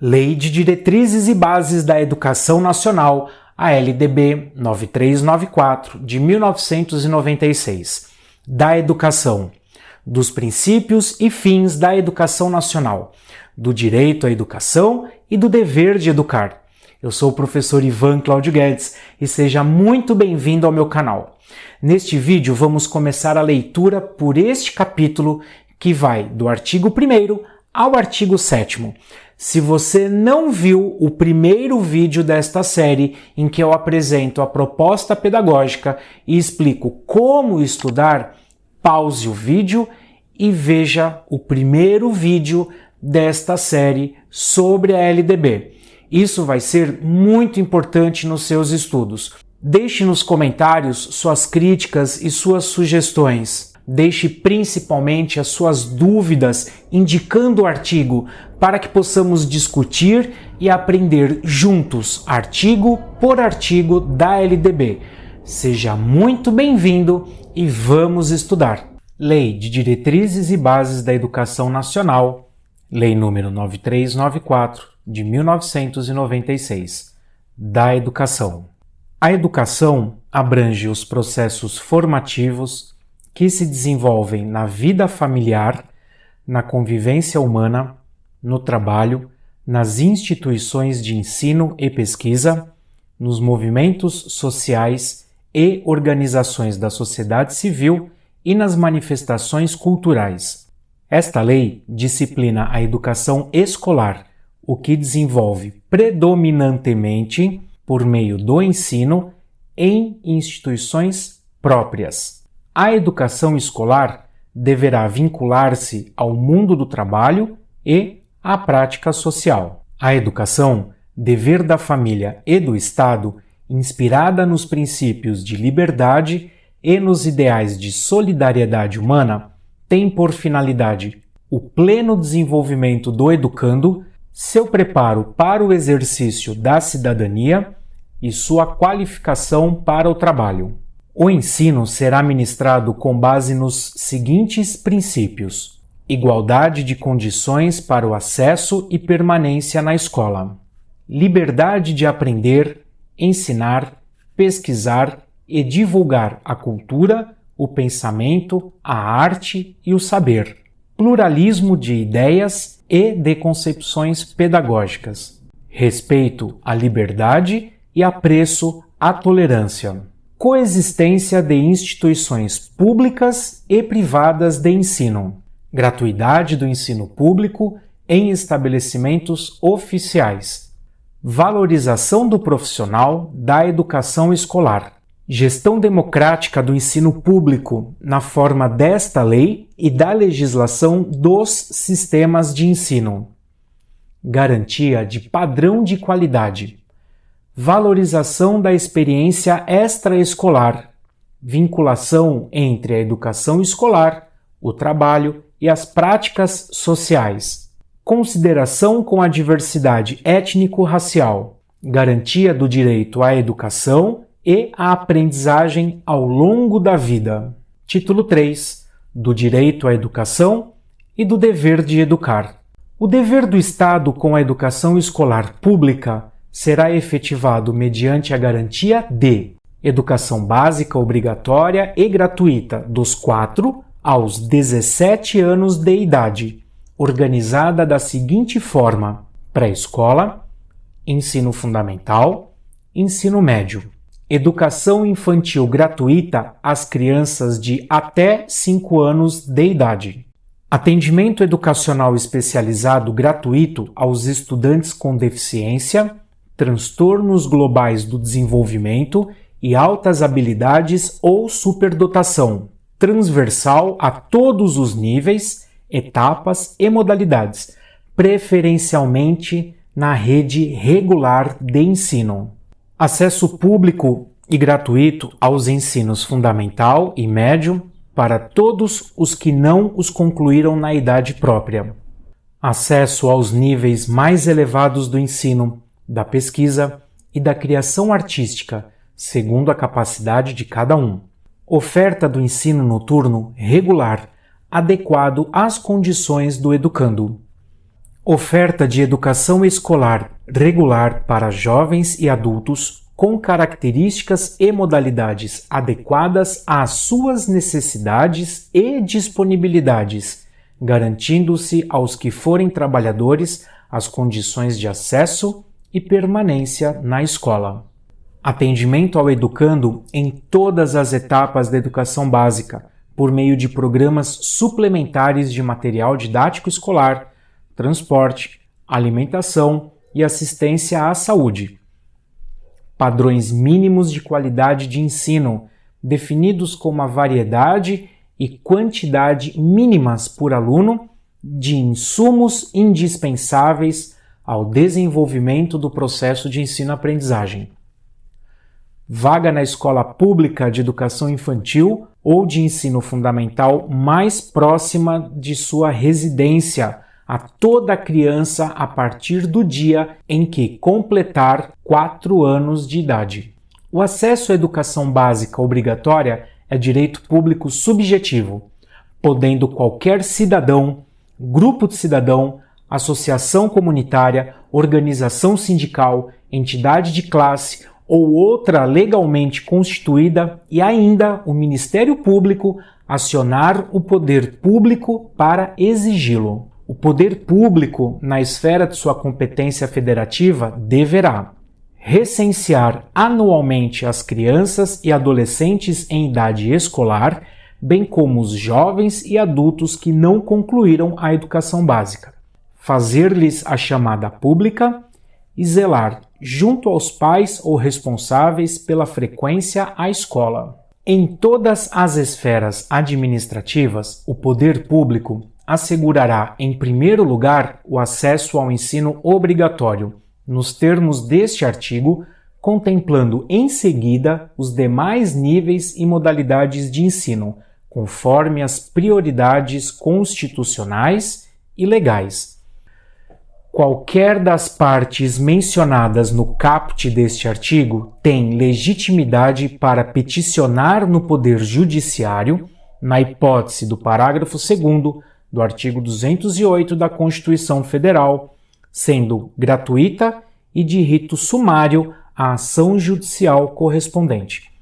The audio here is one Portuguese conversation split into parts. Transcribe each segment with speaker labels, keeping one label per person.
Speaker 1: Lei de Diretrizes e Bases da Educação Nacional, a LDB 9394, de 1996, da educação, dos princípios e fins da educação nacional, do direito à educação e do dever de educar. Eu sou o professor Ivan Claudio Guedes e seja muito bem-vindo ao meu canal. Neste vídeo vamos começar a leitura por este capítulo que vai do artigo 1 ao artigo 7 se você não viu o primeiro vídeo desta série em que eu apresento a proposta pedagógica e explico como estudar, pause o vídeo e veja o primeiro vídeo desta série sobre a LDB. Isso vai ser muito importante nos seus estudos. Deixe nos comentários suas críticas e suas sugestões. Deixe principalmente as suas dúvidas indicando o artigo para que possamos discutir e aprender juntos, artigo por artigo da LDB. Seja muito bem-vindo e vamos estudar. Lei de Diretrizes e Bases da Educação Nacional, Lei número 9394 de 1996, da Educação. A educação abrange os processos formativos, que se desenvolvem na vida familiar, na convivência humana, no trabalho, nas instituições de ensino e pesquisa, nos movimentos sociais e organizações da sociedade civil e nas manifestações culturais. Esta lei disciplina a educação escolar, o que desenvolve predominantemente por meio do ensino em instituições próprias. A educação escolar deverá vincular-se ao mundo do trabalho e à prática social. A educação, dever da família e do Estado, inspirada nos princípios de liberdade e nos ideais de solidariedade humana, tem por finalidade o pleno desenvolvimento do educando, seu preparo para o exercício da cidadania e sua qualificação para o trabalho. O ensino será ministrado com base nos seguintes princípios: igualdade de condições para o acesso e permanência na escola, liberdade de aprender, ensinar, pesquisar e divulgar a cultura, o pensamento, a arte e o saber, pluralismo de ideias e de concepções pedagógicas, respeito à liberdade e apreço à tolerância coexistência de instituições públicas e privadas de ensino, gratuidade do ensino público em estabelecimentos oficiais, valorização do profissional da educação escolar, gestão democrática do ensino público na forma desta lei e da legislação dos sistemas de ensino, garantia de padrão de qualidade valorização da experiência extraescolar, vinculação entre a educação escolar, o trabalho e as práticas sociais, consideração com a diversidade étnico-racial, garantia do direito à educação e à aprendizagem ao longo da vida. Título 3 do direito à educação e do dever de educar. O dever do Estado com a educação escolar pública será efetivado mediante a garantia de educação básica obrigatória e gratuita dos 4 aos 17 anos de idade, organizada da seguinte forma: pré-escola, ensino fundamental, ensino médio. Educação infantil gratuita às crianças de até 5 anos de idade. Atendimento educacional especializado gratuito aos estudantes com deficiência transtornos globais do desenvolvimento e altas habilidades ou superdotação, transversal a todos os níveis, etapas e modalidades, preferencialmente na rede regular de ensino. Acesso público e gratuito aos ensinos fundamental e médio para todos os que não os concluíram na idade própria. Acesso aos níveis mais elevados do ensino da pesquisa e da criação artística, segundo a capacidade de cada um. Oferta do ensino noturno regular, adequado às condições do educando. Oferta de educação escolar regular para jovens e adultos com características e modalidades adequadas às suas necessidades e disponibilidades, garantindo-se aos que forem trabalhadores as condições de acesso e permanência na escola. Atendimento ao educando em todas as etapas da educação básica, por meio de programas suplementares de material didático escolar transporte, alimentação e assistência à saúde. Padrões mínimos de qualidade de ensino, definidos como a variedade e quantidade mínimas por aluno de insumos indispensáveis ao desenvolvimento do processo de ensino-aprendizagem. Vaga na escola pública de educação infantil ou de ensino fundamental mais próxima de sua residência a toda criança a partir do dia em que completar 4 anos de idade. O acesso à educação básica obrigatória é direito público subjetivo, podendo qualquer cidadão, grupo de cidadão, associação comunitária, organização sindical, entidade de classe ou outra legalmente constituída e ainda o Ministério Público acionar o poder público para exigi-lo. O poder público, na esfera de sua competência federativa, deverá recensear anualmente as crianças e adolescentes em idade escolar, bem como os jovens e adultos que não concluíram a educação básica, fazer-lhes a chamada pública e zelar, junto aos pais ou responsáveis, pela frequência à escola. Em todas as esferas administrativas, o poder público assegurará, em primeiro lugar, o acesso ao ensino obrigatório, nos termos deste artigo, contemplando em seguida os demais níveis e modalidades de ensino, conforme as prioridades constitucionais e legais. Qualquer das partes mencionadas no caput deste artigo tem legitimidade para peticionar no Poder Judiciário, na hipótese do parágrafo 2 do artigo 208 da Constituição Federal, sendo gratuita e de rito sumário a ação judicial correspondente.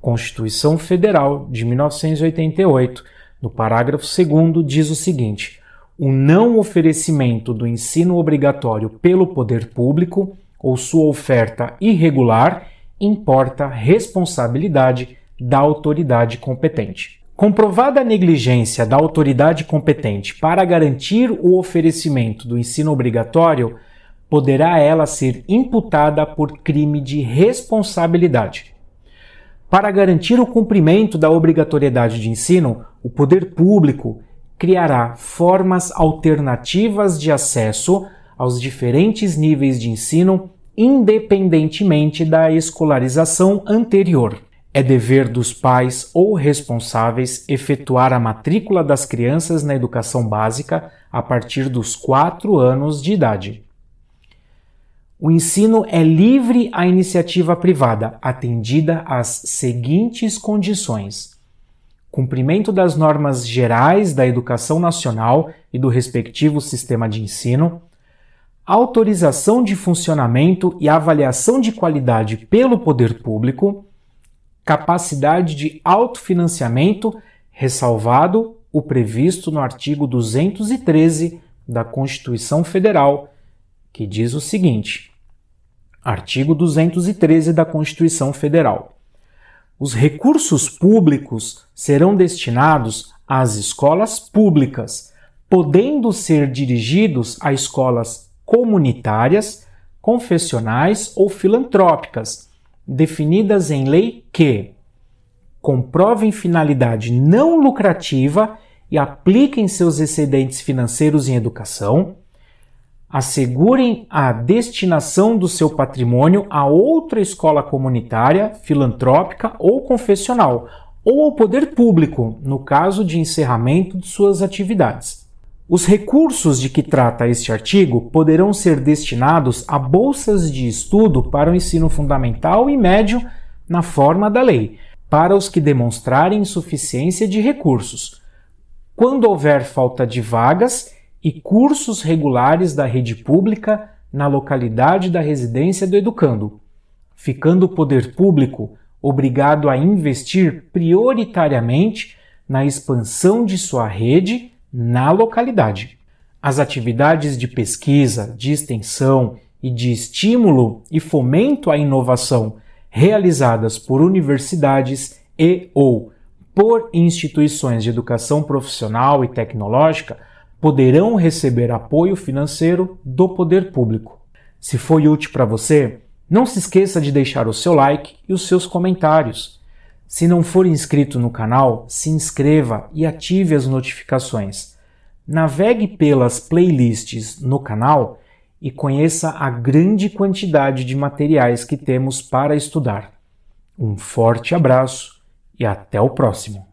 Speaker 1: Constituição Federal de 1988, no parágrafo 2 diz o seguinte: o não oferecimento do ensino obrigatório pelo poder público ou sua oferta irregular importa responsabilidade da autoridade competente. Comprovada a negligência da autoridade competente para garantir o oferecimento do ensino obrigatório, poderá ela ser imputada por crime de responsabilidade. Para garantir o cumprimento da obrigatoriedade de ensino, o poder público criará formas alternativas de acesso aos diferentes níveis de ensino, independentemente da escolarização anterior. É dever dos pais ou responsáveis efetuar a matrícula das crianças na educação básica a partir dos 4 anos de idade. O ensino é livre à iniciativa privada, atendida às seguintes condições: cumprimento das normas gerais da educação nacional e do respectivo sistema de ensino, autorização de funcionamento e avaliação de qualidade pelo poder público capacidade de autofinanciamento, ressalvado o previsto no artigo 213 da Constituição Federal, que diz o seguinte: Artigo 213 da Constituição Federal. Os recursos públicos serão destinados às escolas públicas, podendo ser dirigidos a escolas comunitárias, confessionais ou filantrópicas definidas em lei que comprovem finalidade não lucrativa e apliquem seus excedentes financeiros em educação, assegurem a destinação do seu patrimônio a outra escola comunitária, filantrópica ou confessional, ou ao poder público, no caso de encerramento de suas atividades. Os recursos de que trata este artigo poderão ser destinados a bolsas de estudo para o ensino fundamental e médio na forma da lei, para os que demonstrarem insuficiência de recursos. Quando houver falta de vagas e cursos regulares da rede pública na localidade da residência do educando, ficando o poder público obrigado a investir prioritariamente na expansão de sua rede na localidade. As atividades de pesquisa, de extensão e de estímulo e fomento à inovação realizadas por universidades e ou por instituições de educação profissional e tecnológica poderão receber apoio financeiro do poder público. Se foi útil para você, não se esqueça de deixar o seu like e os seus comentários. Se não for inscrito no canal, se inscreva e ative as notificações. Navegue pelas playlists no canal e conheça a grande quantidade de materiais que temos para estudar. Um forte abraço e até o próximo!